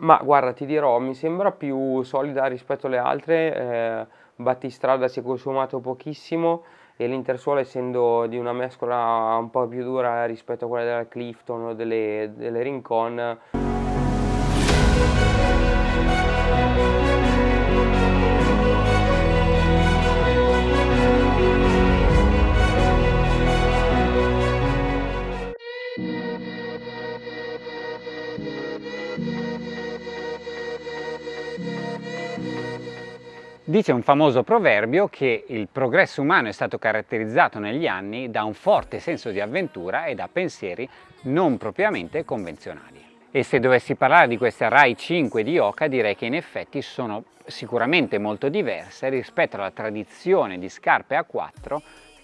Ma guarda, ti dirò, mi sembra più solida rispetto alle altre, eh, battistrada si è consumato pochissimo e l'intersuola essendo di una mescola un po' più dura rispetto a quella della Clifton o delle, delle Rincon Dice un famoso proverbio che il progresso umano è stato caratterizzato negli anni da un forte senso di avventura e da pensieri non propriamente convenzionali. E se dovessi parlare di queste Rai 5 di Oka direi che in effetti sono sicuramente molto diverse rispetto alla tradizione di scarpe a 4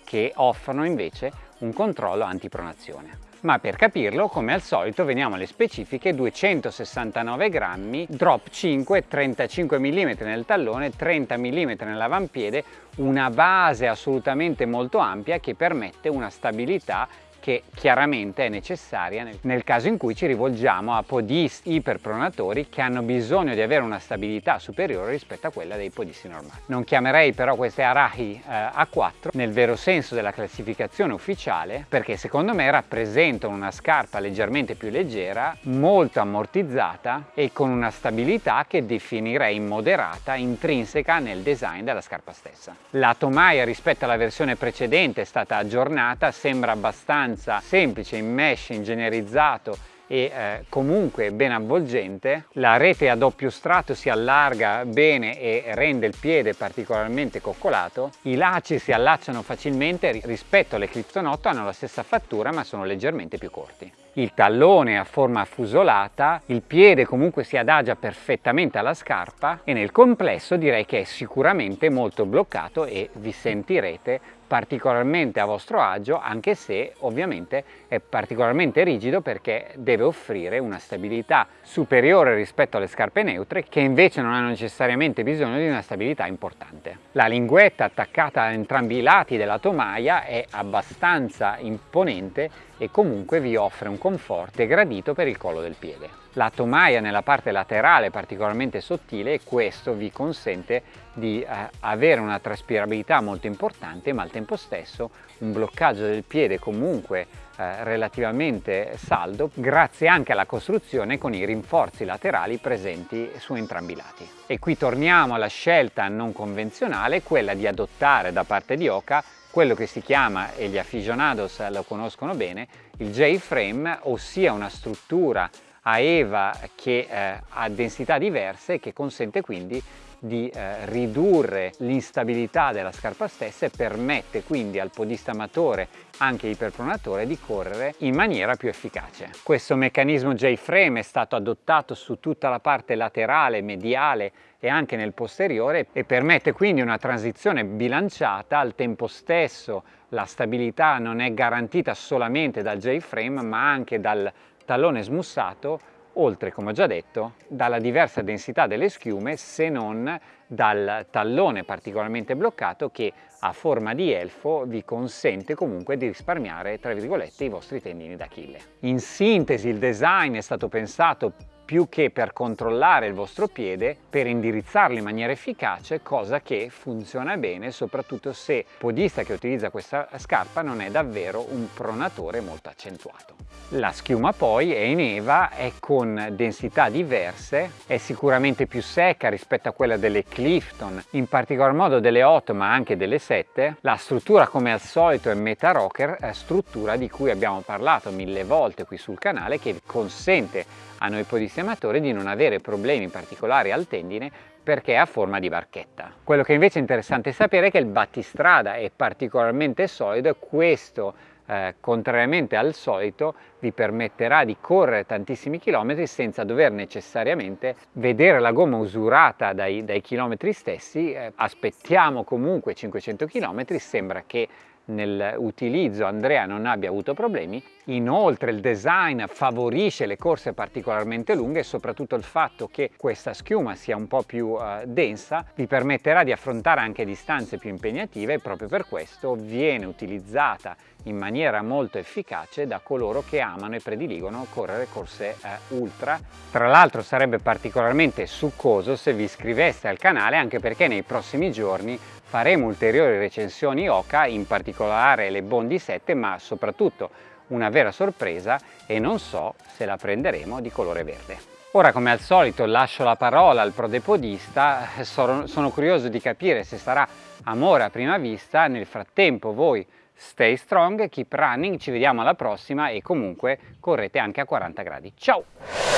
che offrono invece un controllo antipronazione. Ma per capirlo come al solito veniamo alle specifiche 269 grammi, drop 5, 35 mm nel tallone, 30 mm nell'avampiede, una base assolutamente molto ampia che permette una stabilità che chiaramente è necessaria nel caso in cui ci rivolgiamo a podisti iperpronatori che hanno bisogno di avere una stabilità superiore rispetto a quella dei podisti normali. Non chiamerei però queste Arahi eh, A4 nel vero senso della classificazione ufficiale perché secondo me rappresentano una scarpa leggermente più leggera, molto ammortizzata e con una stabilità che definirei moderata intrinseca nel design della scarpa stessa. La tomaia rispetto alla versione precedente è stata aggiornata, sembra abbastanza abbastanza semplice, in mesh, ingegnerizzato e eh, comunque ben avvolgente. La rete a doppio strato si allarga bene e rende il piede particolarmente coccolato. I lacci si allacciano facilmente rispetto alle Clifton 8 hanno la stessa fattura ma sono leggermente più corti. Il tallone ha forma affusolata, il piede comunque si adagia perfettamente alla scarpa e nel complesso direi che è sicuramente molto bloccato e vi sentirete particolarmente a vostro agio anche se ovviamente è particolarmente rigido perché deve offrire una stabilità superiore rispetto alle scarpe neutre che invece non hanno necessariamente bisogno di una stabilità importante. La linguetta attaccata a entrambi i lati della tomaia è abbastanza imponente e comunque vi offre un conforto gradito per il collo del piede. La tomaia nella parte laterale è particolarmente sottile e questo vi consente di eh, avere una traspirabilità molto importante ma al tempo stesso un bloccaggio del piede comunque eh, relativamente saldo grazie anche alla costruzione con i rinforzi laterali presenti su entrambi i lati. E qui torniamo alla scelta non convenzionale, quella di adottare da parte di Oka quello che si chiama, e gli aficionados lo conoscono bene, il J-frame, ossia una struttura a EVA che eh, ha densità diverse e che consente quindi di eh, ridurre l'instabilità della scarpa stessa e permette quindi al podista amatore, anche iperpronatore, di correre in maniera più efficace. Questo meccanismo J-frame è stato adottato su tutta la parte laterale, mediale e anche nel posteriore e permette quindi una transizione bilanciata al tempo stesso la stabilità non è garantita solamente dal J-frame ma anche dal tallone smussato oltre, come ho già detto, dalla diversa densità delle schiume se non dal tallone particolarmente bloccato che a forma di elfo vi consente comunque di risparmiare, tra virgolette, i vostri tendini d'Achille. In sintesi il design è stato pensato più che per controllare il vostro piede, per indirizzarlo in maniera efficace, cosa che funziona bene soprattutto se il podista che utilizza questa scarpa non è davvero un pronatore molto accentuato. La schiuma poi è in Eva, è con densità diverse, è sicuramente più secca rispetto a quella delle Clifton, in particolar modo delle 8 ma anche delle 7. La struttura come al solito è Meta Rocker, struttura di cui abbiamo parlato mille volte qui sul canale che consente a noi podistematori di non avere problemi particolari al tendine perché è a forma di barchetta. Quello che invece è interessante sapere è che il battistrada è particolarmente solido e questo eh, contrariamente al solito vi permetterà di correre tantissimi chilometri senza dover necessariamente vedere la gomma usurata dai, dai chilometri stessi, eh, aspettiamo comunque 500 chilometri, sembra che nell'utilizzo Andrea non abbia avuto problemi. Inoltre il design favorisce le corse particolarmente lunghe e soprattutto il fatto che questa schiuma sia un po' più eh, densa vi permetterà di affrontare anche distanze più impegnative e proprio per questo viene utilizzata in maniera molto efficace da coloro che amano e prediligono correre corse eh, ultra. Tra l'altro sarebbe particolarmente succoso se vi iscriveste al canale anche perché nei prossimi giorni faremo ulteriori recensioni Oca, in particolare le Bondi 7, ma soprattutto una vera sorpresa e non so se la prenderemo di colore verde. Ora come al solito lascio la parola al prodepodista, sono, sono curioso di capire se sarà amore a prima vista, nel frattempo voi stay strong, keep running, ci vediamo alla prossima e comunque correte anche a 40 gradi. Ciao!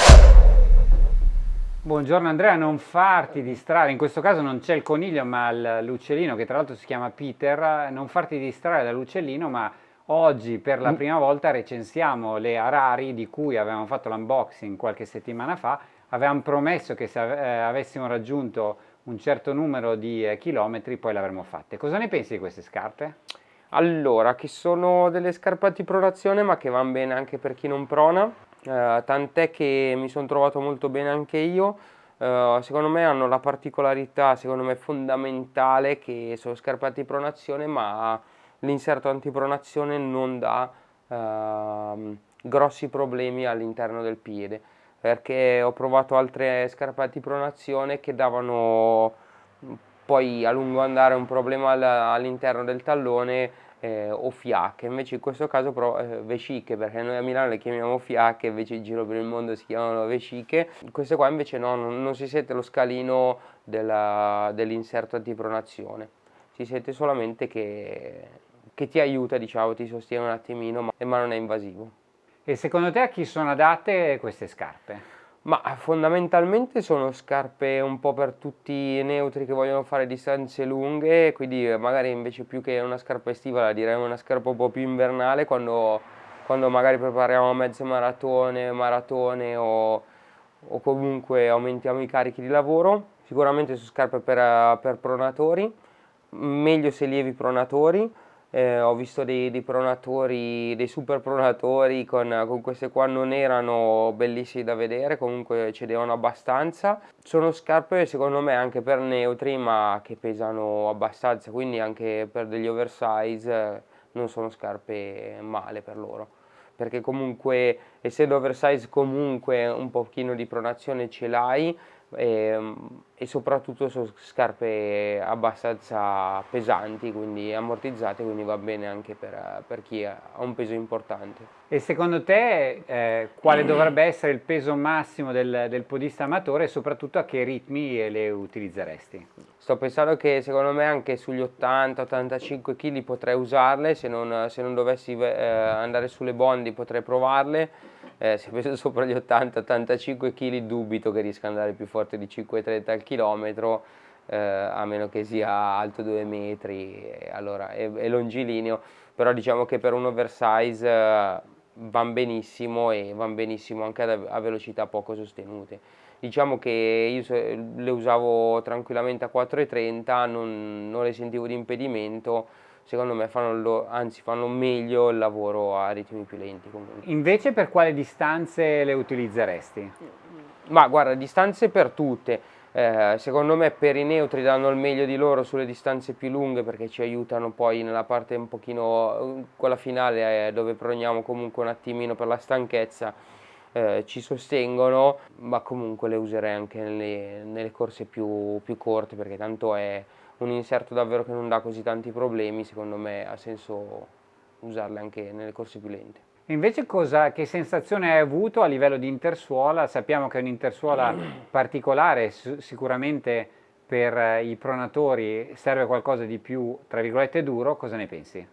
Buongiorno Andrea, non farti distrarre, in questo caso non c'è il coniglio ma l'uccellino che tra l'altro si chiama Peter, non farti distrarre dall'uccellino ma oggi per la mm. prima volta recensiamo le Arari di cui avevamo fatto l'unboxing qualche settimana fa, avevamo promesso che se eh, avessimo raggiunto un certo numero di eh, chilometri poi l'avremmo fatte. Cosa ne pensi di queste scarpe? Allora, che sono delle scarpe di pronazione ma che vanno bene anche per chi non prona, eh, tant'è che mi sono trovato molto bene anche io, eh, secondo me hanno la particolarità, secondo me fondamentale che sono scarpe antipronazione ma l'inserto antipronazione non dà eh, grossi problemi all'interno del piede. Perché ho provato altre scarpe antipronazione che davano poi a lungo andare un problema all'interno del tallone eh, o fiacche, invece in questo caso però eh, vesciche, perché noi a Milano le chiamiamo fiacche, invece in giro per il mondo si chiamano vesciche. Queste qua invece no, non, non si sente lo scalino dell'inserto dell antipronazione, si sente solamente che, che, ti aiuta, diciamo, ti sostiene un attimino, ma, ma non è invasivo. E secondo te a chi sono adatte queste scarpe? Ma fondamentalmente sono scarpe un po' per tutti i neutri che vogliono fare distanze lunghe, quindi magari invece più che una scarpa estiva la direi una scarpa un po' più invernale quando, quando magari prepariamo mezze maratone, maratone o, o, comunque aumentiamo i carichi di lavoro. Sicuramente sono scarpe per, per pronatori, meglio se lievi pronatori, eh, ho visto dei, dei, pronatori, dei super pronatori con, con, queste qua non erano bellissimi da vedere, comunque cedevano abbastanza. Sono scarpe secondo me anche per neutri ma che pesano abbastanza, quindi anche per degli oversize eh, non sono scarpe male per loro. Perché comunque essendo oversize comunque un pochino di pronazione ce l'hai, e, ehm, e, soprattutto sono scarpe abbastanza pesanti, quindi ammortizzate, quindi va bene anche per, per chi ha un peso importante. E secondo te eh, quale dovrebbe essere il peso massimo del, del, podista amatore e soprattutto a che ritmi le utilizzeresti? Sto pensando che secondo me anche sugli 80-85 kg potrei usarle, se non, se non dovessi eh, andare sulle bondi potrei provarle eh, se peso sopra gli 80-85 kg dubito che riesca ad andare più forte di 5,30 al chilometro eh, a meno che sia alto 2 metri e, allora, è, è, longilineo. Però diciamo che per un oversize eh, vanno benissimo e vanno benissimo anche a, a velocità poco sostenute. Diciamo che io le usavo tranquillamente a 4,30 non, non le sentivo di impedimento secondo me fanno, anzi fanno meglio il lavoro a ritmi più lenti comunque. Invece per quale distanze le utilizzeresti? Ma guarda, distanze per tutte. Eh, secondo me per i neutri danno il meglio di loro sulle distanze più lunghe perché ci aiutano poi nella parte un pochino, quella finale eh, dove proniamo comunque un attimino per la stanchezza, eh, ci sostengono, ma comunque le userei anche nelle, nelle corse più, più corte perché tanto è un inserto davvero che non dà così tanti problemi, secondo me ha senso usarle anche nelle corse più lente. Invece cosa, che sensazione hai avuto a livello di intersuola? Sappiamo che è un'intersuola particolare, sicuramente per i pronatori serve qualcosa di più, tra virgolette, duro, cosa ne pensi?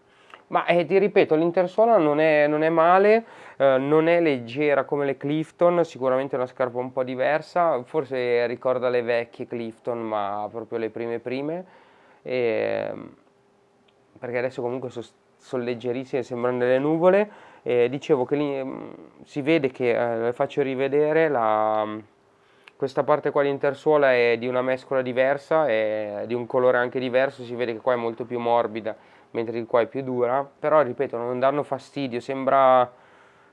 Ma eh, ti ripeto, l'intersuola non è, non è male, eh, non è leggera come le Clifton, sicuramente è una scarpa un po' diversa, forse ricorda le vecchie Clifton, ma proprio le prime prime, e, perché adesso comunque sono son leggerissime, sembrano delle nuvole. E dicevo che lì, mm, si vede che, eh, le faccio rivedere, la, questa parte qua di intersuola è di una mescola diversa, è di un colore anche diverso, si vede che qua è molto più morbida mentre il qua è più dura, però ripeto non danno fastidio, sembra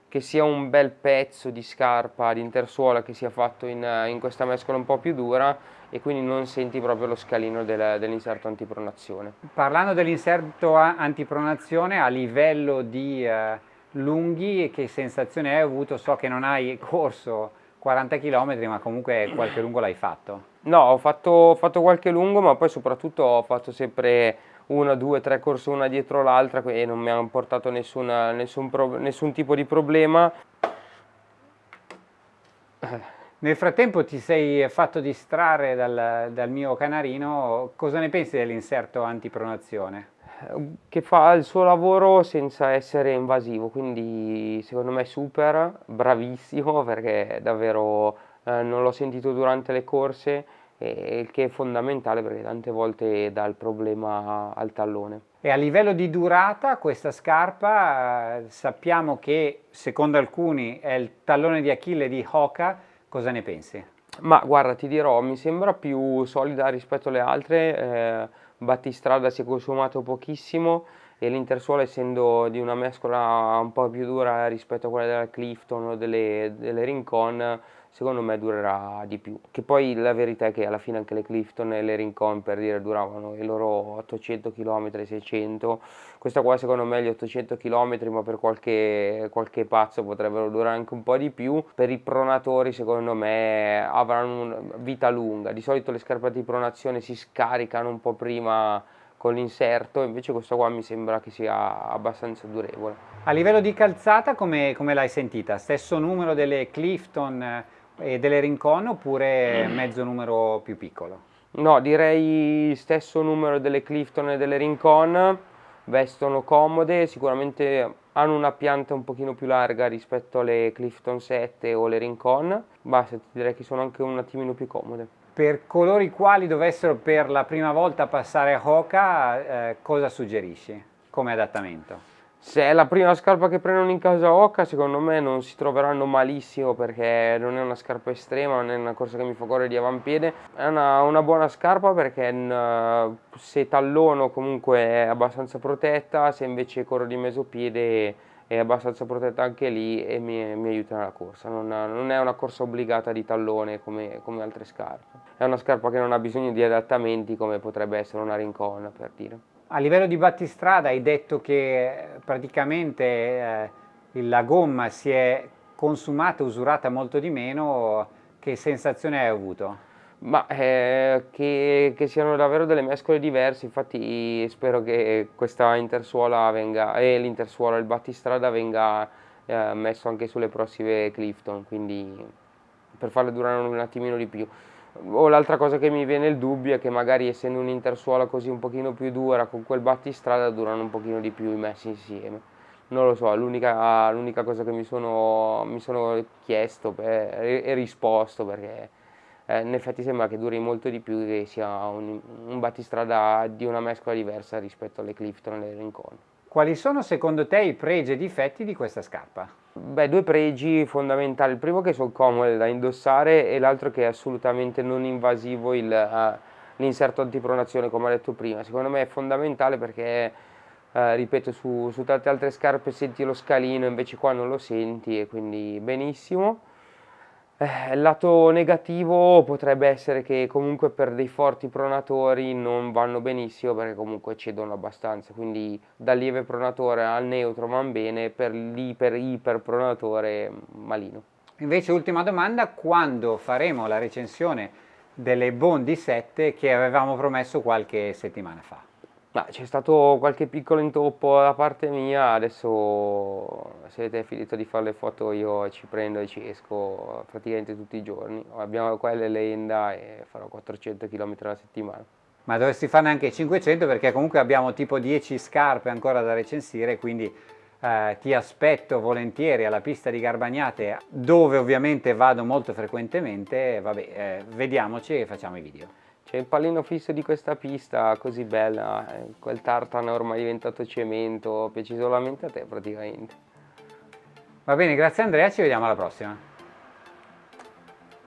che sia un bel pezzo di scarpa di intersuola che sia fatto in, in questa mescola un po' più dura e quindi non senti proprio lo scalino del, dell'inserto antipronazione. Parlando dell'inserto antipronazione a livello di eh, lunghi, che sensazione hai avuto? So che non hai corso 40 km ma comunque qualche lungo l'hai fatto. No, ho fatto, ho fatto, qualche lungo ma poi soprattutto ho fatto sempre una, due, tre corse una dietro l'altra e non mi hanno portato nessuna, nessun, nessun tipo di problema. Nel frattempo ti sei fatto distrarre dal, dal mio canarino, cosa ne pensi dell'inserto antipronazione? che fa il suo lavoro senza essere invasivo, quindi secondo me super, bravissimo perché davvero eh, non l'ho sentito durante le corse, il che è fondamentale perché tante volte dà il problema al tallone. E a livello di durata questa scarpa eh, sappiamo che secondo alcuni è il tallone di Achille di Hoka, cosa ne pensi? Ma guarda ti dirò, mi sembra più solida rispetto alle altre, eh, battistrada si è consumato pochissimo e l'intersuola essendo di una mescola un po' più dura rispetto a quella della Clifton o delle, delle Rincon secondo me durerà di più che poi la verità è che alla fine anche le Clifton e le Rincon per dire duravano i loro 800 km 600 questa qua secondo me gli 800 km ma per qualche, qualche pazzo potrebbero durare anche un po' di più per i pronatori secondo me avranno vita lunga di solito le scarpe di pronazione si scaricano un po' prima con l'inserto, invece questo qua mi sembra che sia abbastanza durevole. A livello di calzata come, come l'hai sentita? Stesso numero delle Clifton e delle Rincon oppure mezzo numero più piccolo? No, direi stesso numero delle Clifton e delle Rincon, vestono comode, sicuramente hanno una pianta un pochino più larga rispetto alle Clifton 7 o le Rincon, basta, direi che sono anche un attimino più comode. Per coloro i quali dovessero per la prima volta passare a Hoka, eh, cosa suggerisci come adattamento? Se è la prima scarpa che prendono in casa Hoka, secondo me non si troveranno malissimo perché non è una scarpa estrema, non è una corsa che mi fa correre di avampiede. È una, una buona scarpa perché se tallono comunque è abbastanza protetta, se invece corro di mesopiede è abbastanza protetta anche lì e mi, mi aiuta nella corsa, non, non, è una corsa obbligata di tallone come, come, altre scarpe, è una scarpa che non ha bisogno di adattamenti come potrebbe essere una rincona per dire. A livello di battistrada hai detto che praticamente eh, la gomma si è consumata, usurata molto di meno, che sensazione hai avuto? Ma eh, che, che, siano davvero delle mescole diverse, infatti spero che questa intersuola venga, e l'intersuola, il battistrada venga eh, messo anche sulle prossime Clifton, quindi per farle durare un attimino di più. O l'altra cosa che mi viene il dubbio è che magari essendo un'intersuola così un pochino più dura, con quel battistrada durano un pochino di più i messi insieme. Non lo so, l'unica cosa che mi sono, mi sono chiesto e risposto perché eh, in effetti sembra che duri molto di più che sia un, un battistrada di una mescola diversa rispetto alle Clifton e alle Rincon. Quali sono secondo te i pregi e difetti di questa scarpa? Beh, due pregi fondamentali, il primo che sono comode da indossare e l'altro che è assolutamente non invasivo uh, l'inserto antipronazione come ho detto prima, secondo me è fondamentale perché uh, ripeto su, su tante altre scarpe senti lo scalino invece qua non lo senti e quindi benissimo eh, il lato negativo potrebbe essere che comunque per dei forti pronatori non vanno benissimo perché comunque cedono abbastanza, quindi dal lieve pronatore al neutro van bene, per l'iper iper pronatore malino. Invece ultima domanda, quando faremo la recensione delle Bondi 7 che avevamo promesso qualche settimana fa? C'è stato qualche piccolo intoppo da parte mia, adesso se avete finito di fare le foto io ci prendo e ci esco praticamente tutti i giorni. Abbiamo qua l'Elenda e farò 400 km alla settimana. Ma dovresti farne anche 500 perché comunque abbiamo tipo 10 scarpe ancora da recensire, quindi eh, ti aspetto volentieri alla pista di Garbagnate dove ovviamente vado molto frequentemente, vabbè, eh, vediamoci e facciamo i video. C'è il pallino fisso di questa pista così bella, eh, quel tartano ormai diventato cemento, piace solamente a te praticamente. Va bene, grazie Andrea, ci vediamo alla prossima.